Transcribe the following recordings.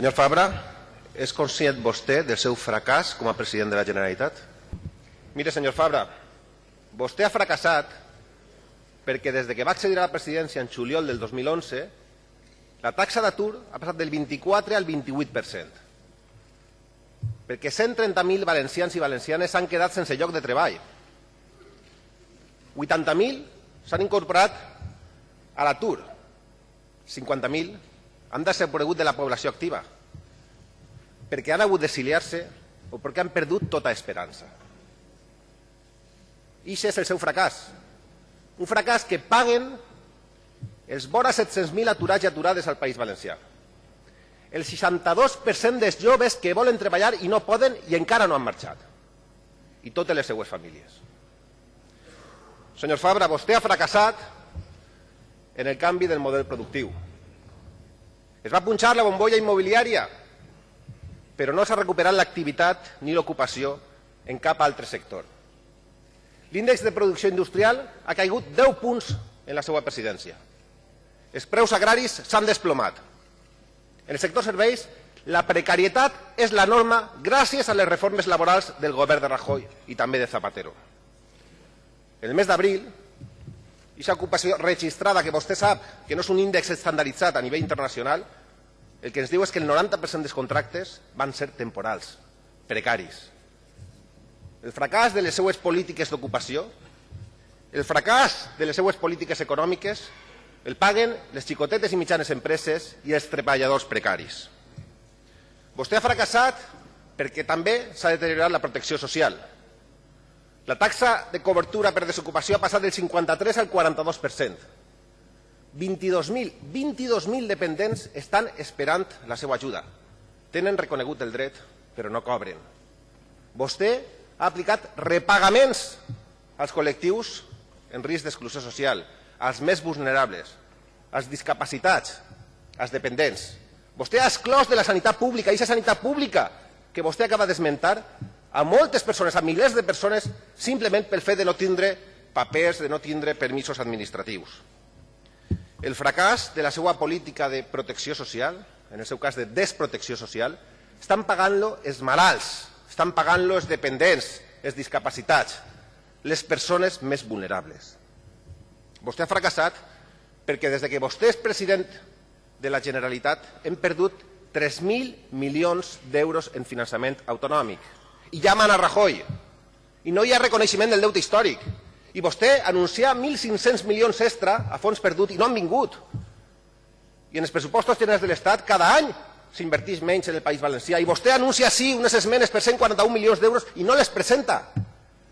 Senyor Fabra, és conscient vostè del seu fracàs com a president de la Generalitat? Mire, senyor Fabra, vostè ha fracassat perquè des de que va accedir a la presidència en juliol del 2011 la taxa d'atur ha passat del 24 al 28%. Perquè 130.000 valencians i valencianes s'han quedat sense lloc de treball. 80.000 s'han incorporat a l'atur. 50.000 han desaparegut de la població activa perquè han hagut d'exiliar-se o perquè han perdut tota esperança. I és el seu fracàs. Un fracàs que paguen els vora 700.000 aturats i aturades al País Valencià. El 62% dels joves que volen treballar i no poden i encara no han marxat. I totes les seues famílies. Senyor Fabra, vostè ha fracassat en el canvi del model productiu. Es va punxar la bombolla immobiliària, però no s'ha recuperat l'activitat ni l'ocupació en cap altre sector. L'índex de producció industrial ha caigut 10 punts en la seva presidència. Els preus agraris s'han desplomat. En el sector serveis, la precarietat és la norma gràcies a les reformes laborals del govern de Rajoy i també de Zapatero. El mes d'abril, aquesta ocupació registrada, que vostè sap que no és un índex estandarditzat a nivell internacional, el que ens diu és que el 90% dels contractes van ser temporals, precaris. El fracàs de les seues polítiques d'ocupació, el fracàs de les seues polítiques econòmiques, el paguen les xicotetes i mitjanes empreses i els treballadors precaris. Vostè ha fracassat perquè també s'ha deteriorat la protecció social. La taxa de cobertura per desocupació ha passat del 53 al 42%. 22.000 22 dependents estan esperant la seva ajuda. Tenen reconegut el dret, però no cobren. Vostè ha aplicat repagaments als col·lectius en risc d'exclusió social, als més vulnerables, als discapacitats, als dependents. Vostè ha exclòs de la sanitat pública, i aquesta sanitat pública que vostè acaba d'esmentar, a moltes persones, a milers de persones, simplement pel fet de no tindre papers, de no tindre permisos administratius. El fracàs de la seva política de protecció social, en el seu cas de desprotecció social, estan pagant-lo els malalts, estan pagant-lo els dependents, els discapacitats, les persones més vulnerables. Vostè ha fracassat perquè des que vostè és president de la Generalitat hem perdut 3.000 milions d'euros en finançament autonòmic. I ja mana Rajoy. I no hi ha reconeixement del deute històric. I vostè anuncia 1.500 milions extra a fons perdut i no han vingut. I en els pressupostos generals de l'Estat cada any s'inverteix menys en el País Valencià. I vostè anuncia sí unes esmenes per 141 milions d'euros i no les presenta.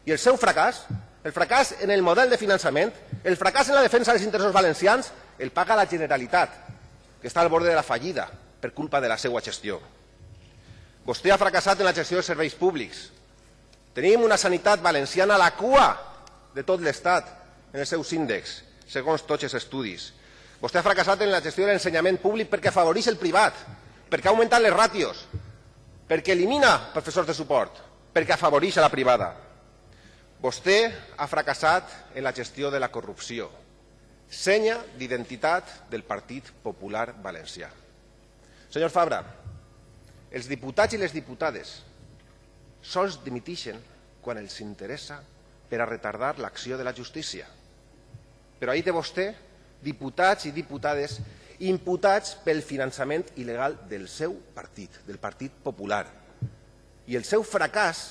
I el seu fracàs el fracàs en el model de finançament, el fracàs en la defensa dels interessos valencians, el paga la Generalitat, que està al bord de la fallida per culpa de la seva gestió. Vostè ha fracassat en la gestió dels serveis públics. Tenim una sanitat valenciana a la cua de tot l'Estat en els seus índexs, segons tots els estudis. Vostè ha fracassat en la gestió de l'ensenyament públic perquè afavoreix el privat, perquè ha augmentat les ràtios, perquè elimina professors de suport, perquè afavoreix a la privada. Vostè ha fracassat en la gestió de la corrupció, senya d'identitat del Partit Popular Valencià. Senyor Fabra, els diputats i les diputades sols dimitixen quan els interessa per a retardar l'acció de la justícia. Però ahir té vostè diputats i diputades imputats pel finançament il·legal del seu partit, del Partit Popular. I el seu fracàs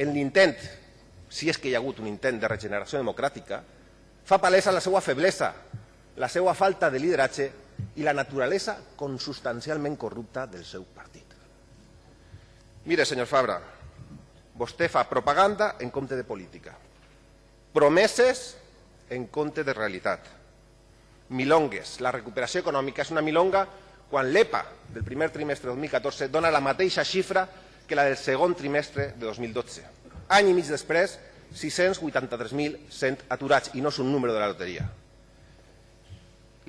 en l'intent si és que hi ha hagut un intent de regeneració democràtica, fa palesa la seva feblesa, la seva falta de lideratge i la naturalesa consubstancialment corrupta del seu partit. Mire, senyor Fabra, vostè fa propaganda en compte de política, promeses en compte de realitat, milongues. La recuperació econòmica és una milonga quan l'EPA del primer trimestre de 2014 dona la mateixa xifra que la del segon trimestre de 2012 any i mig després, 683.100 aturats, i no és un número de la loteria.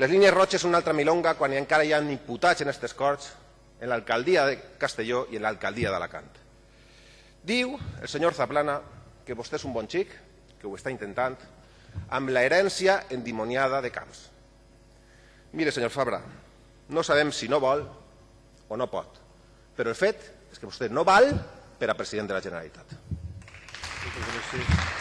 Les línies roges són una altra milonga quan encara hi ha imputats en aquestes corts en l'alcaldia de Castelló i en l'alcaldia d'Alacant. Diu el senyor Zaplana que vostè és un bon xic, que ho està intentant, amb la herència endimoniada de Camps. Mire, senyor Fabra, no sabem si no vol o no pot. Però el fet és que vostè no val per a president de la Generalitat. Gràcies.